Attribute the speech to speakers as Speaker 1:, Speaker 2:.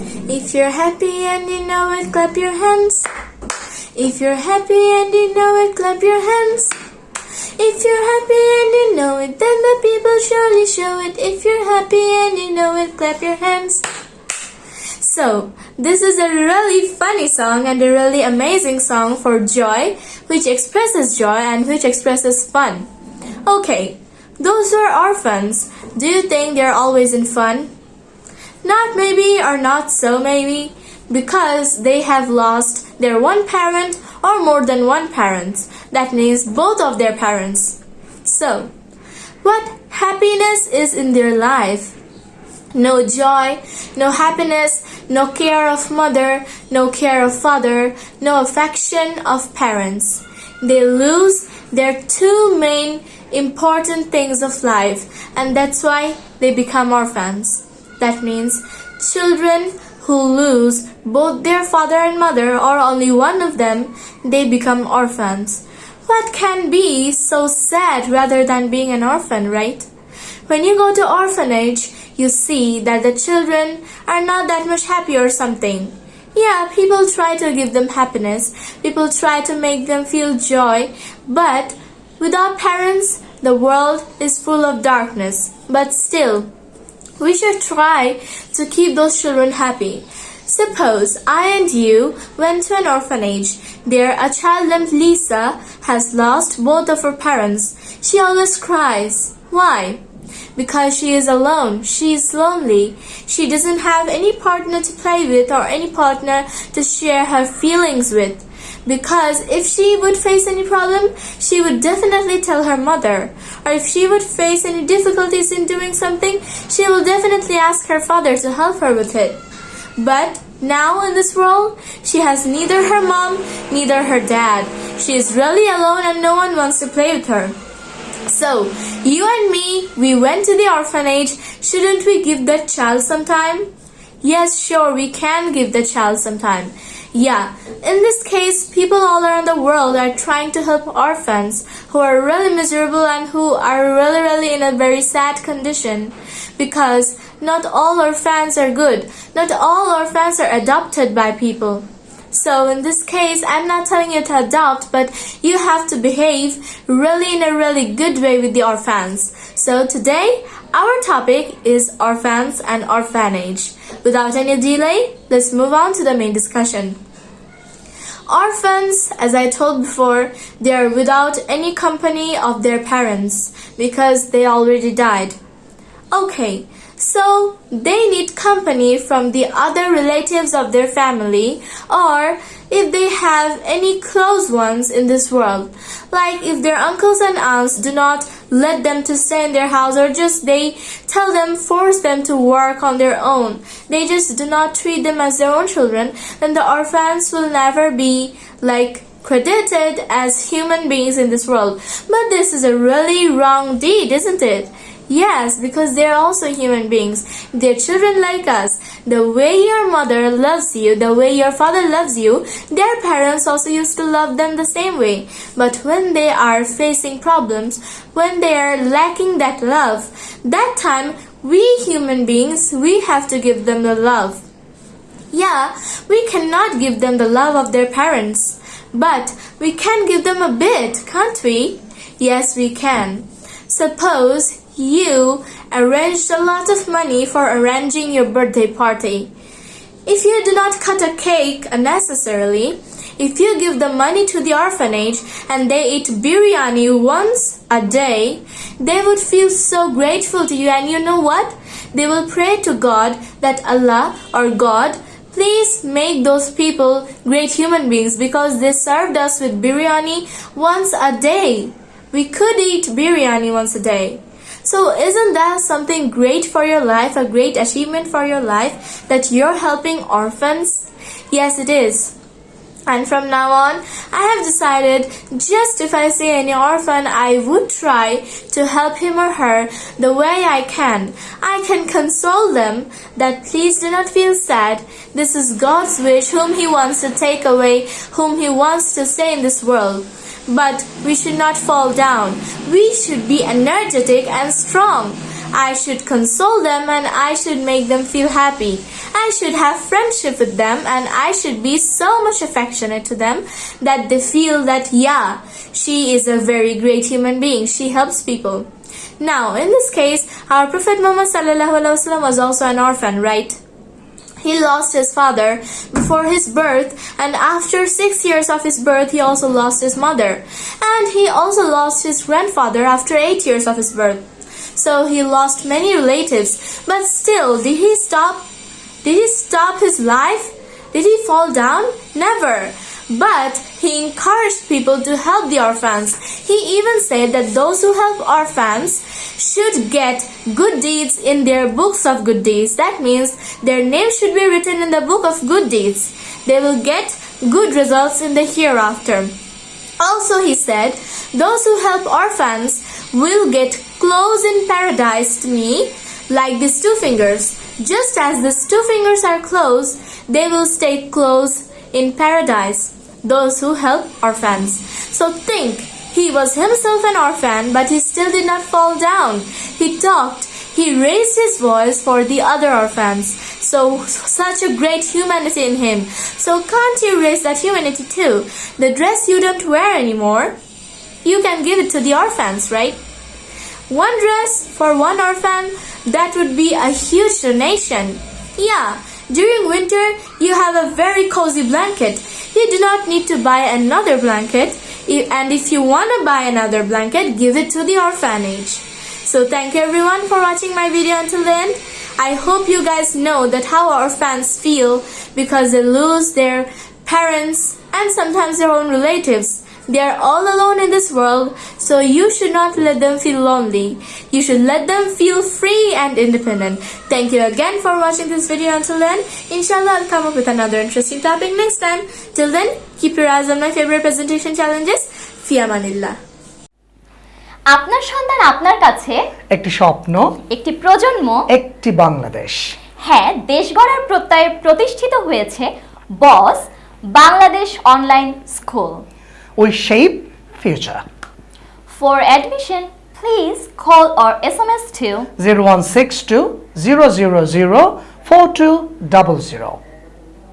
Speaker 1: If you're happy and you know it, clap your hands. If you're happy and you know it, clap your hands. If you're happy and you know it, then the people surely show it. If you're happy and you know it, clap your hands. So, this is a really funny song and a really amazing song for joy, which expresses joy and which expresses fun. Okay, those who are orphans, do you think they're always in fun? Not maybe or not so maybe, because they have lost their one parent or more than one parent. That means both of their parents. So, what happiness is in their life? No joy, no happiness, no care of mother, no care of father, no affection of parents. They lose their two main important things of life and that's why they become orphans. That means children who lose both their father and mother or only one of them, they become orphans. What can be so sad rather than being an orphan, right? When you go to orphanage, you see that the children are not that much happy or something. Yeah, people try to give them happiness, people try to make them feel joy, but without parents, the world is full of darkness. But still, we should try to keep those children happy. Suppose I and you went to an orphanage. There, a child named Lisa has lost both of her parents. She always cries. Why? Because she is alone. She is lonely. She doesn't have any partner to play with or any partner to share her feelings with because if she would face any problem, she would definitely tell her mother. Or if she would face any difficulties in doing something, she will definitely ask her father to help her with it. But now in this world, she has neither her mom, neither her dad. She is really alone and no one wants to play with her. So, you and me, we went to the orphanage. Shouldn't we give that child some time? Yes, sure, we can give the child some time. Yeah, in this case, people all around the world are trying to help orphans who are really miserable and who are really, really in a very sad condition because not all orphans are good. Not all orphans are adopted by people. So in this case, I'm not telling you to adopt, but you have to behave really in a really good way with the orphans. So today, our topic is orphans and orphanage. Without any delay, let's move on to the main discussion. Orphans, as I told before, they are without any company of their parents because they already died. Okay, so they need company from the other relatives of their family or if they have any close ones in this world. Like if their uncles and aunts do not let them to stay in their house or just they tell them, force them to work on their own. They just do not treat them as their own children, then the orphans will never be like credited as human beings in this world. But this is a really wrong deed, isn't it? Yes, because they're also human beings. They're children like us. The way your mother loves you, the way your father loves you, their parents also used to love them the same way. But when they are facing problems, when they are lacking that love, that time we human beings, we have to give them the love. Yeah, we cannot give them the love of their parents, but we can give them a bit, can't we? Yes, we can. Suppose you arranged a lot of money for arranging your birthday party. If you do not cut a cake unnecessarily, if you give the money to the orphanage and they eat biryani once a day, they would feel so grateful to you and you know what? They will pray to God that Allah or God please make those people great human beings because they served us with biryani once a day. We could eat biryani once a day. So isn't that something great for your life, a great achievement for your life that you're helping orphans? Yes, it is. And from now on, I have decided just if I see any orphan, I would try to help him or her the way I can. I can console them that please do not feel sad. This is God's wish whom He wants to take away, whom He wants to stay in this world. But we should not fall down. We should be energetic and strong. I should console them and I should make them feel happy. I should have friendship with them and I should be so much affectionate to them that they feel that, yeah, she is a very great human being. She helps people. Now, in this case, our Prophet Muhammad was also an orphan, right? He lost his father before his birth, and after six years of his birth, he also lost his mother. And he also lost his grandfather after eight years of his birth. So he lost many relatives, but still, did he stop? Did he stop his life? Did he fall down? Never. But he encouraged people to help the orphans. He even said that those who help orphans should get good deeds in their books of good deeds. That means their name should be written in the book of good deeds. They will get good results in the hereafter. Also, he said, Those who help orphans will get close in paradise to me, like these two fingers. Just as these two fingers are close, they will stay close in paradise. Those who help orphans. So think, he was himself an orphan, but he still did not fall down. He talked, he raised his voice for the other orphans. So, such a great humanity in him. So, can't you raise that humanity too? The dress you don't wear anymore, you can give it to the orphans, right? One dress for one orphan, that would be a huge donation. Yeah, during winter, you have a very cozy blanket. You do not need to buy another blanket, and if you want to buy another blanket, give it to the orphanage. So thank you everyone for watching my video until the end. I hope you guys know that how orphans feel because they lose their parents and sometimes their own relatives. They are all alone in this world, so you should not let them feel lonely. You should let them feel free and independent. Thank you again for watching this video until then. Inshallah, I'll come up with another interesting topic next time. Till then, keep your eyes on my favorite presentation challenges. Fiamanillah.
Speaker 2: আপনার সন্তান আপনার কাছে
Speaker 3: একটি স্বপ্ন
Speaker 2: একটি প্রজন্ম
Speaker 3: একটি বাংলাদেশ
Speaker 2: হ্যাঁ দেশ গড়ার প্রত্যয়ে প্রতিষ্ঠিত হয়েছে boss Bangladesh online school will shape
Speaker 3: future. For admission, please call or SMS to 0162 000 4200.